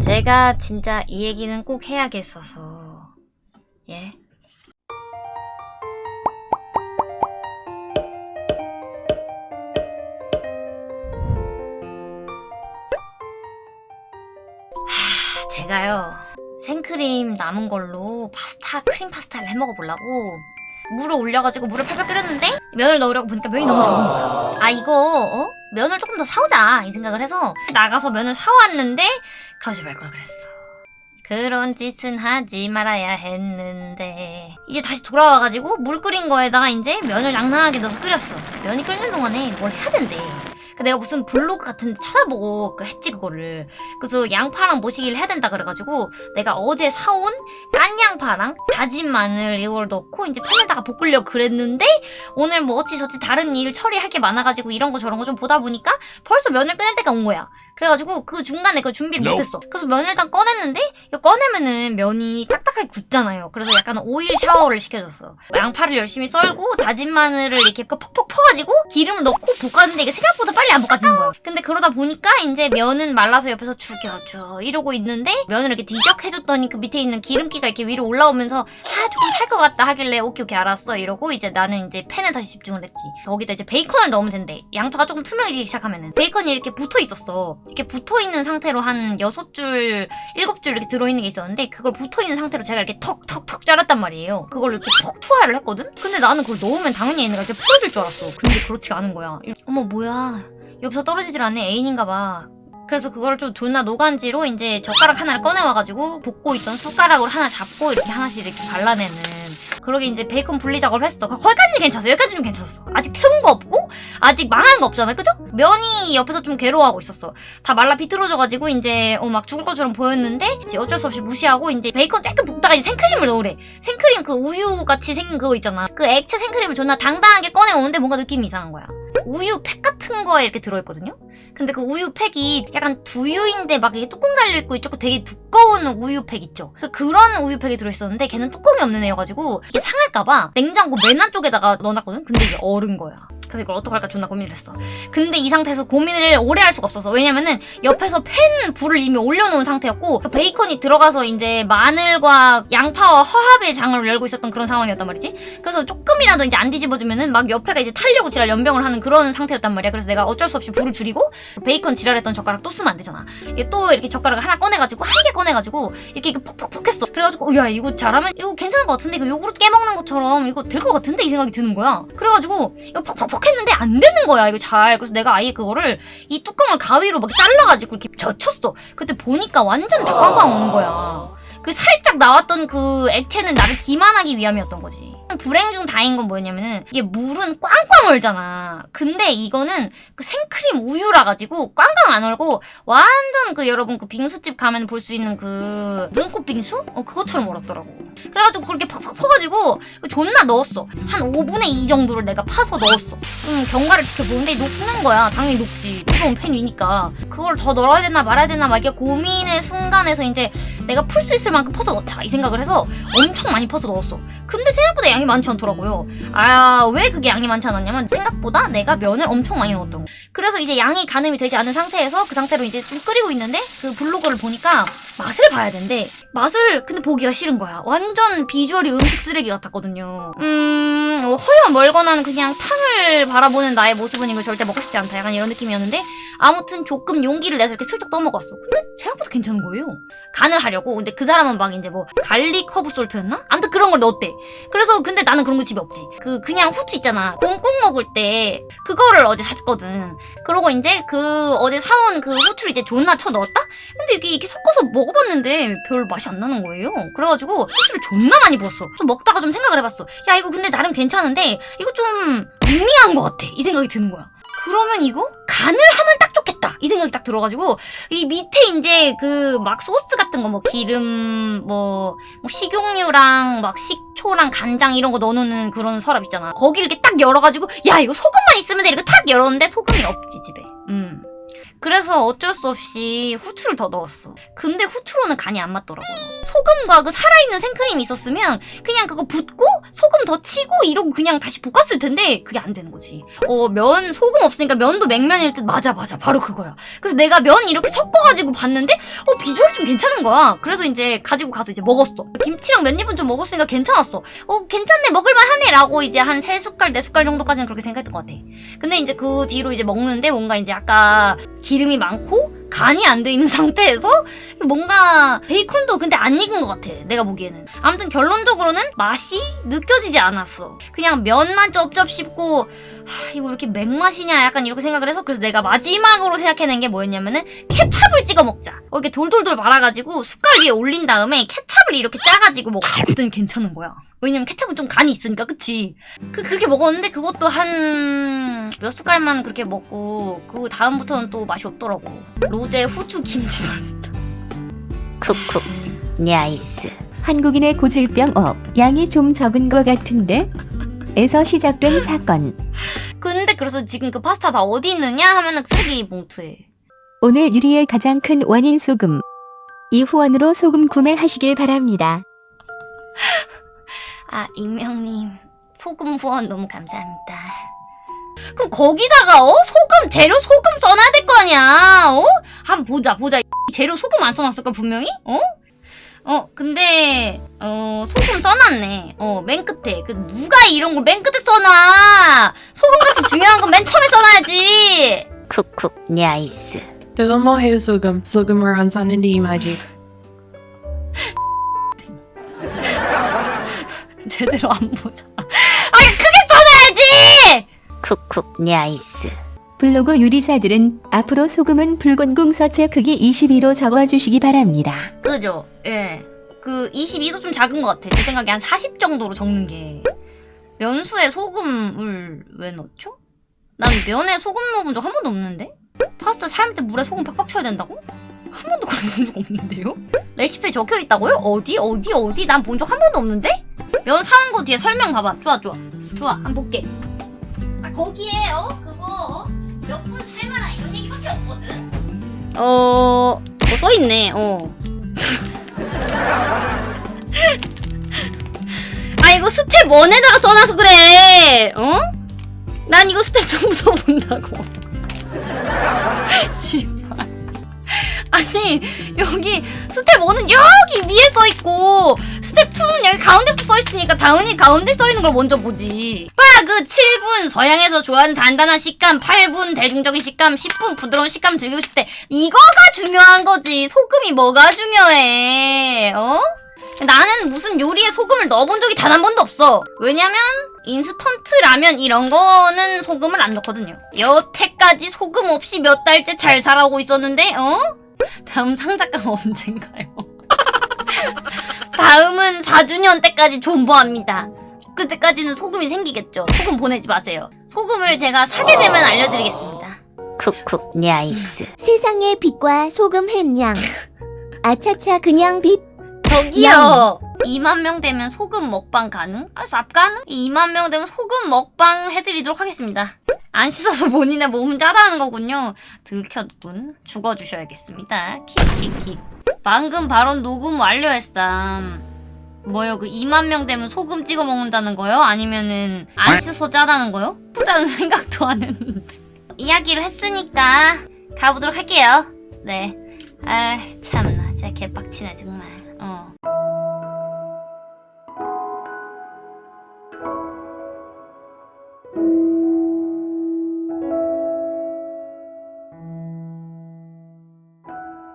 제가 진짜 이 얘기는 꼭 해야겠어서 예. 하, 제가요 생크림 남은 걸로 파스타 크림 파스타를 해 먹어 보려고 물을 올려가지고 물을 팔팔 끓였는데 면을 넣으려고 보니까 면이 너무 적은 거야. 아 이거 어? 면을 조금 더 사오자 이 생각을 해서 나가서 면을 사왔는데 그러지 말 걸 그랬어. 그런 짓은 하지 말아야 했는데. 이제 다시 돌아와가지고 물 끓인 거에다가 이제 면을 낭낭하게 넣어서 끓였어. 면이 끓는 동안에 뭘 해야 된대. 그 내가 무슨 블로그 같은 데 찾아보고 그 했지 그거를. 그래서 양파랑 모시기를 해야 된다 그래가지고 내가 어제 사온 깐 양파랑 다진 마늘 이걸 넣고 이제 팬에다가 볶으려고 그랬는데 오늘 뭐 어찌저찌 다른 일 처리할 게 많아가지고 이런 거 저런 거 좀 보다 보니까 벌써 면을 꺼낼 때가 온 거야. 그래가지고 그 중간에 그 준비를. 못했어. 그래서 면을 일단 꺼냈는데 이거 꺼내면은 면이 딱딱하게 굳잖아요. 그래서 약간 오일 샤워를 시켜줬어. 양파를 열심히 썰고 다진 마늘을 이렇게 그 퍽퍽 퍼가지고 기름을 넣고 볶았는데 이게 생각보다 빨리 안 볶아지는 거야. 근데 그러다 보니까 이제 면은 말라서 옆에서 죽여줘 이러고 있는데 면을 이렇게 뒤적해줬더니 그 밑에 있는 기름기가 이렇게 위로 올라오면서 아 조금 살 것 같다 하길래 오케이 오케이 알았어 이러고 이제 나는 이제 팬에 다시 집중을 했지. 거기다 이제 베이컨을 넣으면 된대. 양파가 조금 투명해지기 시작하면은. 베이컨이 이렇게 붙어 있었어. 이렇게 붙어 있는 상태로 한 여섯 줄 일곱 줄 이렇게 들어있는 게 있었는데 그걸 붙어 있는 상태로 제가 이렇게 턱턱턱 자랐단 말이에요. 그걸 이렇게 퍽 투하를 했거든? 근데 나는 그걸 넣으면 당연히 얘네가 이렇게 풀어질 줄 알았어. 근데 그렇지가 않은 거야. 어머 뭐야 옆에서 떨어지질 않네 애인인가 봐. 그래서 그걸 좀 존나 노간지로 이제 젓가락 하나를 꺼내와가지고 볶고 있던 숟가락으로 하나 잡고 이렇게 하나씩 이렇게 발라내는 그러게 이제 베이컨 분리 작업을 했어. 거기까지는 괜찮았어. 여기까지는 괜찮았어. 아직 태운 거 없고 아직 망한 거 없잖아. 그죠? 면이 옆에서 좀 괴로워하고 있었어. 다 말라 비틀어져가지고 이제 어 막 죽을 것처럼 보였는데 어쩔 수 없이 무시하고 이제 베이컨 조금 볶다가 이제 생크림을 넣으래. 생크림 그 우유 같이 생긴 그거 있잖아. 그 액체 생크림을 존나 당당하게 꺼내오는데 뭔가 느낌이 이상한 거야. 우유 팩 같은 거에 이렇게 들어있거든요 근데 그 우유 팩이 약간 두유인데 막 이게 뚜껑 달려있고 이쪽 되게 두꺼운 우유 팩 있죠? 그 그런 우유 팩이 들어있었는데 걔는 뚜껑이 없는 애여가지고 이게 상할까봐 냉장고 맨 안쪽에다가 넣어놨거든? 근데 이게 얼은 거야 그래서 이걸 어떡할까 존나 고민을 했어. 근데 이 상태에서 고민을 오래 할 수가 없었어 왜냐면은 옆에서 팬 불을 이미 올려놓은 상태였고 그 베이컨이 들어가서 이제 마늘과 양파와 화합의 장을 열고 있었던 그런 상황이었단 말이지. 그래서 조금이라도 이제 안 뒤집어주면은 막 옆에가 이제 타려고 지랄 연병을 하는 그런 상태였단 말이야. 그래서 내가 어쩔 수 없이 불을 줄이고 그 베이컨 지랄했던 젓가락 또 쓰면 안 되잖아. 이게 또 이렇게 젓가락을 하나 꺼내가지고 한 개 꺼내가지고 이렇게, 이렇게 퍽퍽퍽 했어. 그래가지고 야 이거 잘하면 이거 괜찮을 것 같은데 이거 요구르트 깨먹는 것처럼 이거 될 것 같은데 이 생각이 드는 거야. 그래가지고 이거 퍽퍽퍽 했는데 안 되는 거야 이거 잘. 그래서 내가 아예 그거를 이 뚜껑을 가위로 막 잘라가지고 이렇게 젖혔어. 그때 보니까 완전 다 꽝꽝 오는 거야 그 살짝 나왔던 그 액체는 나를 기만하기 위함이었던 거지. 불행 중 다행인 건 뭐였냐면은 이게 물은 꽝꽝 얼잖아. 근데 이거는 그 생크림 우유라 가지고 꽝꽝 안 얼고 완전 그 여러분 그 빙수집 가면 볼 수 있는 그 눈꽃 빙수? 어 그것처럼 얼었더라고. 그래가지고 그렇게 팍팍 퍼가지고 존나 넣었어. 한 5분의 2 정도를 내가 파서 넣었어. 음, 경과를 지켜보는데 녹는 거야. 당연히 녹지. 뜨거운 팬 위니까. 그걸 더 넣어야 되나 말아야 되나 막 이게 고민의 순간에서 이제 내가 풀 수 있을 만큼 퍼서 넣자 이 생각을 해서 엄청 많이 퍼서 넣었어. 근데 생각보다 양이 많지 않더라고요. 아 왜 그게 양이 많지 않았냐면 생각보다 내가 면을 엄청 많이 넣었던 거. 그래서 이제 양이 가늠이 되지 않은 상태에서 그 상태로 이제 좀 끓이고 있는데 그 블로그를 보니까 맛을 봐야 된대. 맛을 근데 보기가 싫은 거야. 완전 비주얼이 음식 쓰레기 같았거든요. 음 어, 허여 멀거나 그냥 탕을 바라보는 나의 모습은 이거 절대 먹고 싶지 않다. 약간 이런 느낌이었는데 아무튼 조금 용기를 내서 이렇게 슬쩍 떠먹었어. 근데 괜찮은 거예요? 간을 하려고? 근데 그 사람은 막 이제 뭐 garlic herb salt였나? 아무튼 그런 걸 넣었대. 그래서 근데 나는 그런 거 집에 없지. 그 그냥 후추 있잖아. 곰국 먹을 때 그거를 어제 샀거든. 그러고 이제 그 어제 사온 그 후추를 이제 존나 쳐 넣었다? 근데 이게 이렇게 섞어서 먹어봤는데 별 맛이 안 나는 거예요. 그래가지고 후추를 존나 많이 부었어. 좀 먹다가 좀 생각을 해봤어. 야 이거 근데 나름 괜찮은데 이거 좀 밍밍한 것 같아. 이 생각이 드는 거야 그러면 이거 간을 하면 딱 좋겠다. 이 생각이 딱 들어가지고 이 밑에 이제 그 막 소스 같은 거 뭐 기름 뭐, 뭐 식용유랑 막 식초랑 간장 이런 거 넣어놓는 그런 서랍 있잖아. 거기 이렇게 딱 열어가지고 야 이거 소금만 있으면 돼. 이렇게 탁 열었는데 소금이 없지 집에. 음. 그래서 어쩔 수 없이 후추를 더 넣었어. 근데 후추로는 간이 안 맞더라고 요. 소금과 그 살아있는 생크림이 있었으면 그냥 그거 붓고 소금 더 치고 이러고 그냥 다시 볶았을 텐데 그게 안 되는 거지. 어, 면 소금 없으니까 면도 맹면일 듯 맞아 맞아 바로 그거야. 그래서 내가 면 이렇게 섞어가지고 봤는데 어 비주얼 좀 괜찮은 거야. 그래서 이제 가지고 가서 이제 먹었어. 김치랑 몇 입은 좀 먹었으니까 괜찮았어. 어 괜찮네 먹을만 하네 라고 이제 한 세 숟갈 네 숟갈 정도까지는 그렇게 생각했던 것 같아. 근데 이제 그 뒤로 이제 먹는데 뭔가 이제 아까 기름이 많고 간이 안 돼 있는 상태에서 뭔가 베이컨도 근데 안 익은 것 같아 내가 보기에는. 아무튼 결론적으로는 맛이 느껴지지 않았어. 그냥 면만 쩝쩝 씹고 하, 이거 이렇게 맹맛이냐? 약간 이렇게 생각을 해서 그래서 내가 마지막으로 생각해낸 게 뭐였냐면은 케찹을 찍어 먹자. 어, 이렇게 돌돌돌 말아가지고 숟갈 위에 올린 다음에 케찹을 이렇게 짜가지고 먹었어. 그랬더니 괜찮은 거야. 왜냐면 케찹은 좀 간이 있으니까 그치? 그 그렇게 먹었는데 그것도 한 몇 숟갈만 그렇게 먹고 그 다음부터는 또 맛이 없더라고. 로제 후추 김치 파스타. 쿡쿡. nice. 한국인의 고질병 업. 양이 좀 적은 것 같은데 에서 시작된 사건. 근데 그래서 지금 그 파스타 다 어디 있느냐 하면은 쓰레기 봉투에. 오늘 유리의 가장 큰 원인 소금. 이 후원으로 소금 구매하시길 바랍니다. 아 익명님. 소금 후원 너무 감사합니다. 그럼 거기다가 어? 소금 재료 소금 써놔야 될 거 아니야 어? 한번 보자 보자. 이 재료 소금 안 써놨을까 분명히? 어? 어 근데 어 소금 써놨네. 어 맨 끝에. 그 누가 이런 걸 맨 끝에 써놔? 소금같이 중요한 건 맨 처음에 써놔야지. 쿡쿡 냐이스 그거 뭐해요 소금? 소금을 안 사는데 이마지 제대로 안 보자. 아니 크게 써놔야지! 쿡쿡 냐이스 블로그 유리사들은 앞으로 소금은 붉은 궁서체 크기 22로 적어주시기 바랍니다. 그죠? 예. 그 22도 좀 작은 것 같아. 제 생각에 한 40 정도로 적는 게. 면수에 소금을 왜 넣죠? 난 면에 소금 넣어본 적 한 번도 없는데? 파스타 삶을 때 물에 소금 팍팍 쳐야 된다고? 한 번도 본적 없는데요? 레시피에 적혀 있다고요? 어디? 어디? 어디? 난 본 적 한 번도 없는데? 면 사온 거 뒤에 설명 봐봐. 좋아, 좋아. 좋아, 한 번 볼게. 아, 거기에, 어? 어? 몇분 삶아라. 이런 얘기밖에 없거든? 어, 뭐 써있네, 어. 아 이거 스텝 1에다가 써놔서 그래 어? 난 이거 스텝 2 써본다고 아니 여기 스텝 1은 여기 위에 써있고 스텝 2는 여기 가운데부터 써있으니까 당연히 가운데 써있는 걸 먼저 보지 봐그 7분 서양에서 좋아하는 단단한 식감 8분 대중적인 식감 10분 부드러운 식감 즐기고 싶대 이거가 중요한 거지 소금이 뭐가 중요해 어? 나는 무슨 요리에 소금을 넣어본 적이 단 한 번도 없어. 왜냐면 인스턴트 라면 이런 거는 소금을 안 넣거든요. 여태까지 소금 없이 몇 달째 잘 살아오고 있었는데, 어? 다음 상작가 언젠가요? 다음은 4주년 때까지 존버합니다. 그때까지는 소금이 생기겠죠. 소금 보내지 마세요. 소금을 제가 사게 되면 알려드리겠습니다. 쿡쿡 냐이스 세상의 빛과 소금 햄양. 아차차 그냥 빛. 저기요. 2만 명 되면 소금 먹방 가능? 아, 쌉 가능? 2만 명 되면 소금 먹방 해드리도록 하겠습니다. 안 씻어서 본인의 몸은 짜다는 거군요. 들켰군. 죽어주셔야겠습니다. 킥킥킥. 방금 발언 녹음 완료했삼. 뭐요? 그 2만 명 되면 소금 찍어 먹는다는 거요? 아니면은 안 씻어 짜다는 거요? 부자는 생각도 안 했는데. 이야기를 했으니까 가보도록 할게요. 네. 아 참나 진짜 개빡치네 정말. 嗯。